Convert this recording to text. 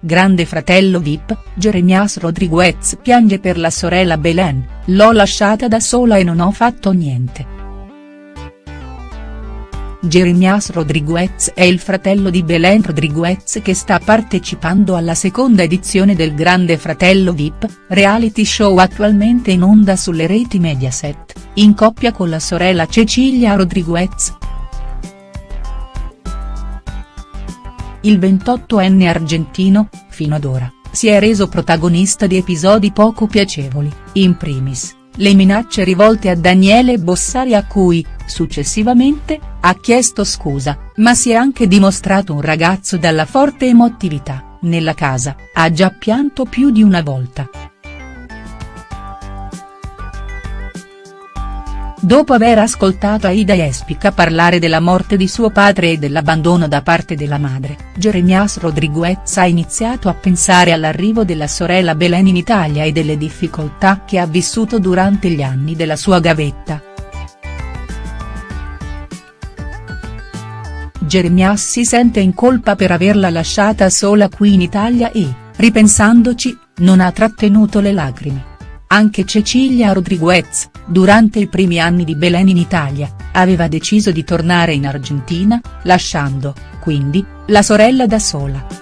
grande fratello Vip, Jeremias Rodriguez piange per la sorella Belen, l'ho lasciata da sola e non ho fatto niente. Jeremias Rodriguez è il fratello di Belen Rodriguez che sta partecipando alla seconda edizione del Grande Fratello Vip, reality show attualmente in onda sulle reti Mediaset, in coppia con la sorella Cecilia Rodriguez. Il 28enne argentino, fino ad ora, si è reso protagonista di episodi poco piacevoli, in primis, le minacce rivolte a Daniele Bossari a cui, successivamente, ha chiesto scusa, ma si è anche dimostrato un ragazzo dalla forte emotività, nella casa, ha già pianto più di una volta. Dopo aver ascoltato Aida Espica parlare della morte di suo padre e dell'abbandono da parte della madre, Jeremias Rodriguez ha iniziato a pensare all'arrivo della sorella Belen in Italia e delle difficoltà che ha vissuto durante gli anni della sua gavetta. Jeremias si sente in colpa per averla lasciata sola qui in Italia e, ripensandoci, non ha trattenuto le lacrime. Anche Cecilia Rodriguez, durante i primi anni di Belen in Italia, aveva deciso di tornare in Argentina, lasciando, quindi, la sorella da sola.